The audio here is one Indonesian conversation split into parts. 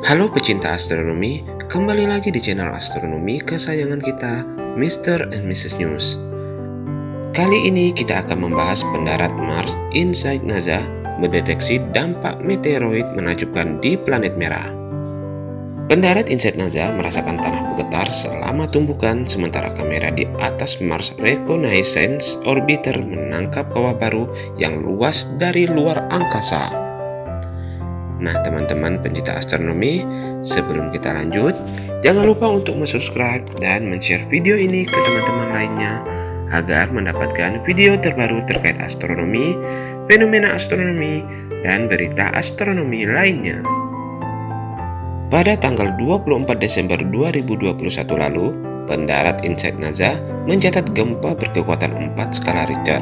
Halo pecinta astronomi, kembali lagi di channel astronomi kesayangan kita, Mr. and Mrs. News. Kali ini kita akan membahas pendarat Mars Insight NASA mendeteksi dampak meteoroid menakjubkan di planet merah. Pendarat Insight NASA merasakan tanah bergetar selama tumbukan sementara kamera di atas Mars Reconnaissance Orbiter menangkap kawah baru yang luas dari luar angkasa. Nah teman-teman pencinta astronomi, sebelum kita lanjut, jangan lupa untuk subscribe dan share video ini ke teman-teman lainnya agar mendapatkan video terbaru terkait astronomi, fenomena astronomi, dan berita astronomi lainnya. Pada tanggal 24 Desember 2021 lalu, pendarat Insight NASA mencatat gempa berkekuatan 4 skala Richter.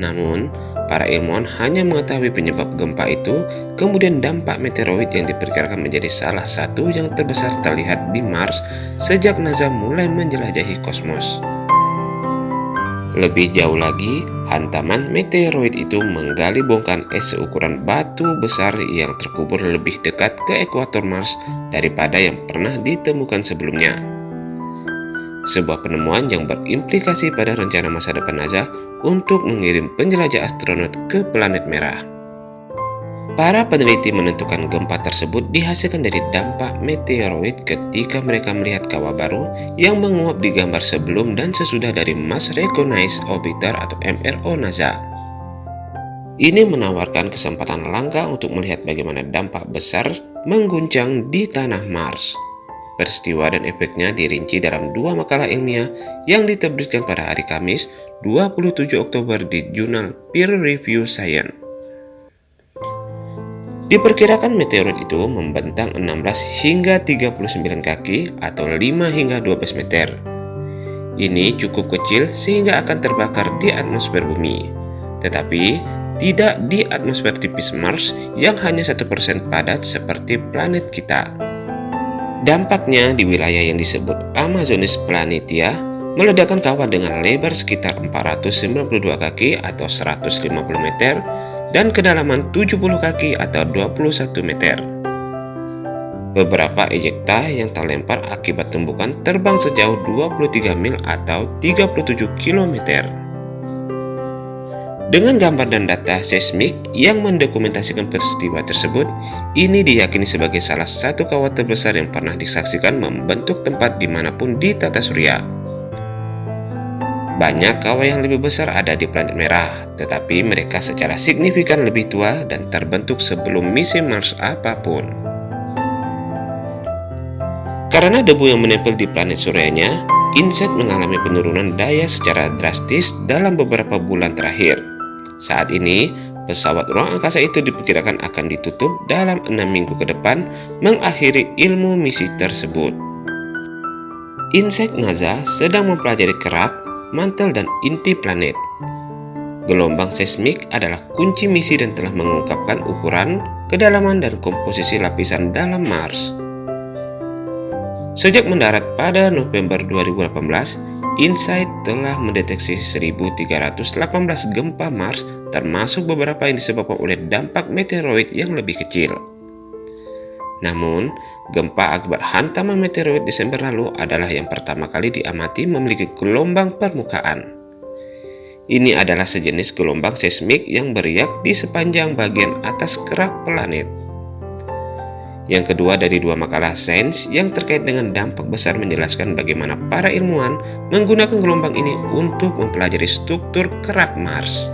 Namun, Para ilmuwan hanya mengetahui penyebab gempa itu, kemudian dampak meteoroid yang diperkirakan menjadi salah satu yang terbesar terlihat di Mars sejak NASA mulai menjelajahi kosmos. Lebih jauh lagi, hantaman meteoroid itu menggali bongkahan es seukuran batu besar yang terkubur lebih dekat ke ekuator Mars daripada yang pernah ditemukan sebelumnya. Sebuah penemuan yang berimplikasi pada rencana masa depan NASA untuk mengirim penjelajah astronot ke planet merah. Para peneliti menentukan gempa tersebut dihasilkan dari dampak meteoroid ketika mereka melihat kawah baru yang menguap di gambar sebelum dan sesudah dari Mars Recognized Orbiter atau MRO NASA. Ini menawarkan kesempatan langka untuk melihat bagaimana dampak besar mengguncang di tanah Mars. Peristiwa dan efeknya dirinci dalam dua makalah ilmiah yang diterbitkan pada hari Kamis 27 Oktober di jurnal Peer Review Science. Diperkirakan meteorit itu membentang 16 hingga 39 kaki atau 5 hingga 12 meter. Ini cukup kecil sehingga akan terbakar di atmosfer bumi, tetapi tidak di atmosfer tipis Mars yang hanya 1% padat seperti planet kita. Dampaknya di wilayah yang disebut Amazonis Planitia meledakkan kawah dengan lebar sekitar 492 kaki atau 150 meter dan kedalaman 70 kaki atau 21 meter. Beberapa ejekta yang terlempar akibat tumbukan terbang sejauh 23 mil atau 37 kilometer. Dengan gambar dan data seismik yang mendokumentasikan peristiwa tersebut, ini diyakini sebagai salah satu kawah terbesar yang pernah disaksikan membentuk tempat di mana pun di tata surya. Banyak kawah yang lebih besar ada di planet merah, tetapi mereka secara signifikan lebih tua dan terbentuk sebelum misi Mars apa pun. Karena debu yang menempel di planet suryanya, InSat mengalami penurunan daya secara drastis dalam beberapa bulan terakhir. Saat ini, pesawat ruang angkasa itu diperkirakan akan ditutup dalam enam minggu ke depan mengakhiri ilmu misi tersebut. Insek NASA sedang mempelajari kerak, mantel, dan inti planet. Gelombang seismik adalah kunci misi dan telah mengungkapkan ukuran, kedalaman, dan komposisi lapisan dalam Mars. Sejak mendarat pada November 2018, InSight telah mendeteksi 1318 gempa Mars termasuk beberapa yang disebabkan oleh dampak meteoroid yang lebih kecil. Namun, gempa akibat hantaman meteoroid Desember lalu adalah yang pertama kali diamati memiliki gelombang permukaan. Ini adalah sejenis gelombang seismik yang beriak di sepanjang bagian atas kerak planet. Yang kedua dari dua makalah sains yang terkait dengan dampak besar menjelaskan bagaimana para ilmuwan menggunakan gelombang ini untuk mempelajari struktur kerak Mars.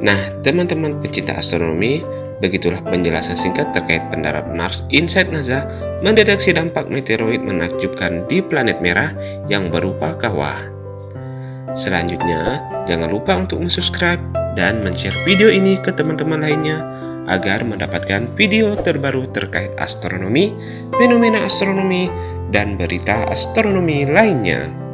Nah, teman-teman pecinta astronomi, begitulah penjelasan singkat terkait pendarat Mars Insight NASA mendeteksi dampak meteoroid menakjubkan di planet merah yang berupa kawah. Selanjutnya, jangan lupa untuk subscribe dan share video ini ke teman-teman lainnya agar mendapatkan video terbaru terkait astronomi, fenomena astronomi, dan berita astronomi lainnya.